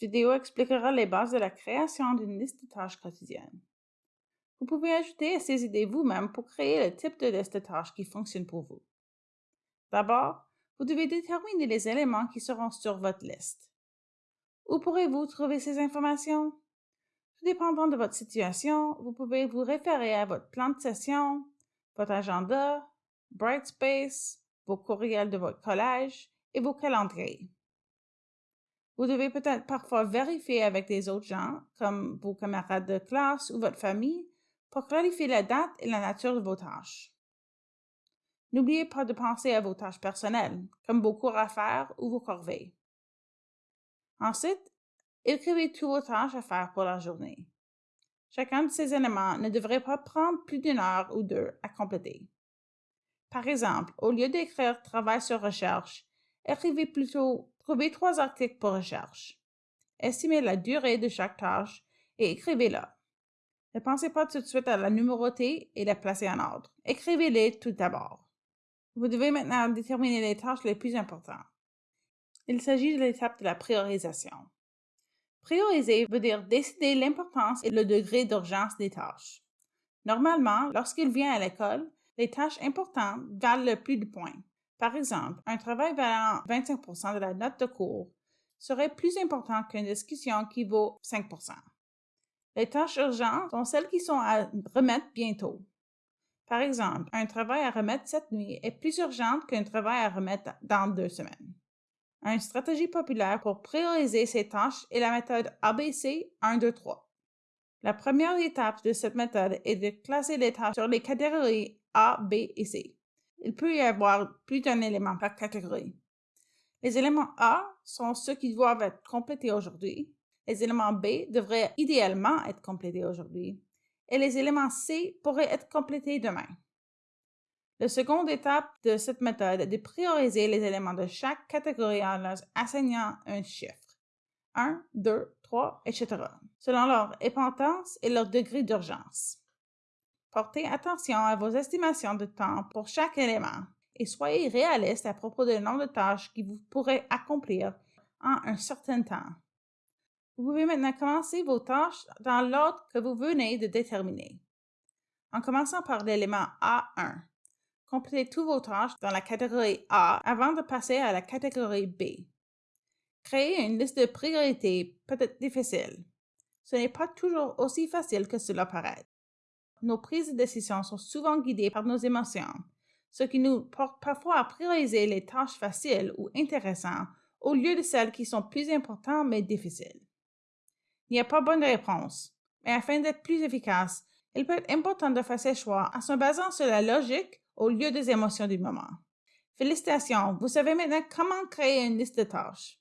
vidéo expliquera les bases de la création d'une liste de tâches quotidienne. Vous pouvez ajouter à ces idées vous-même pour créer le type de liste de tâches qui fonctionne pour vous. D'abord, vous devez déterminer les éléments qui seront sur votre liste. Où pourrez-vous trouver ces informations? Tout dépendant de votre situation, vous pouvez vous référer à votre plan de session, votre agenda, Brightspace, vos courriels de votre collège et vos calendriers. Vous devez peut-être parfois vérifier avec des autres gens, comme vos camarades de classe ou votre famille, pour clarifier la date et la nature de vos tâches. N'oubliez pas de penser à vos tâches personnelles, comme vos cours à faire ou vos corvées. Ensuite, écrivez tous vos tâches à faire pour la journée. Chacun de ces éléments ne devrait pas prendre plus d'une heure ou deux à compléter. Par exemple, au lieu d'écrire Travail sur recherche, écrivez plutôt Trouvez trois articles pour recherche. Estimez la durée de chaque tâche et écrivez-la. Ne pensez pas tout de suite à la numéroter et la placer en ordre. Écrivez-les tout d'abord. Vous devez maintenant déterminer les tâches les plus importantes. Il s'agit de l'étape de la priorisation. Prioriser veut dire décider l'importance et le degré d'urgence des tâches. Normalement, lorsqu'il vient à l'école, les tâches importantes valent le plus de points. Par exemple, un travail valant 25% de la note de cours serait plus important qu'une discussion qui vaut 5% Les tâches urgentes sont celles qui sont à remettre bientôt. Par exemple, un travail à remettre cette nuit est plus urgent qu'un travail à remettre dans deux semaines. Une stratégie populaire pour prioriser ces tâches est la méthode ABC 1, 2, 3. La première étape de cette méthode est de classer les tâches sur les catégories A, B et C. Il peut y avoir plus d'un élément par catégorie. Les éléments A sont ceux qui doivent être complétés aujourd'hui. Les éléments B devraient idéalement être complétés aujourd'hui. Et les éléments C pourraient être complétés demain. La seconde étape de cette méthode est de prioriser les éléments de chaque catégorie en leur assignant un chiffre. 1, 2, 3, etc. selon leur importance et leur degré d'urgence. Portez attention à vos estimations de temps pour chaque élément et soyez réaliste à propos du nombre de tâches que vous pourrez accomplir en un certain temps. Vous pouvez maintenant commencer vos tâches dans l'ordre que vous venez de déterminer. En commençant par l'élément A1, complétez tous vos tâches dans la catégorie A avant de passer à la catégorie B. Créer une liste de priorités peut être difficile. Ce n'est pas toujours aussi facile que cela paraît nos prises de décision sont souvent guidées par nos émotions, ce qui nous porte parfois à prioriser les tâches faciles ou intéressantes au lieu de celles qui sont plus importantes mais difficiles. Il n'y a pas bonne réponse, mais afin d'être plus efficace, il peut être important de faire ses choix en se basant sur la logique au lieu des émotions du moment. Félicitations, vous savez maintenant comment créer une liste de tâches.